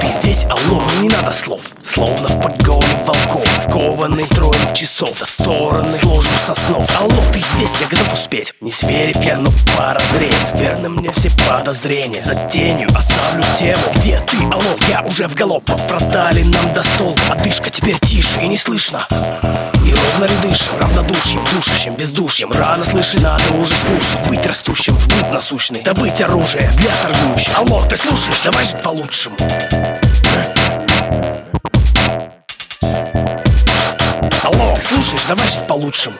Ты здесь, алло, мне не надо слов. Словно в погоне волков Скованный строем часов До стороны сложных соснов Алло, ты здесь, я готов успеть. Не сверив я, но поразреть Верно мне все подозрения. За тенью оставлю тему Где ты, алло, я уже в галоп. Продали нам до стол Одышка теперь тише и не слышно. И ровно ли дышим, равнодушием Душащим, бездушьем. Рано слышать, надо уже слушать. Быть растущим в быт насущный. Добыть оружие для торгующих. Алло, ты слушаешь, давай жить по-лучшему слушаешь, давай жить по-лучшему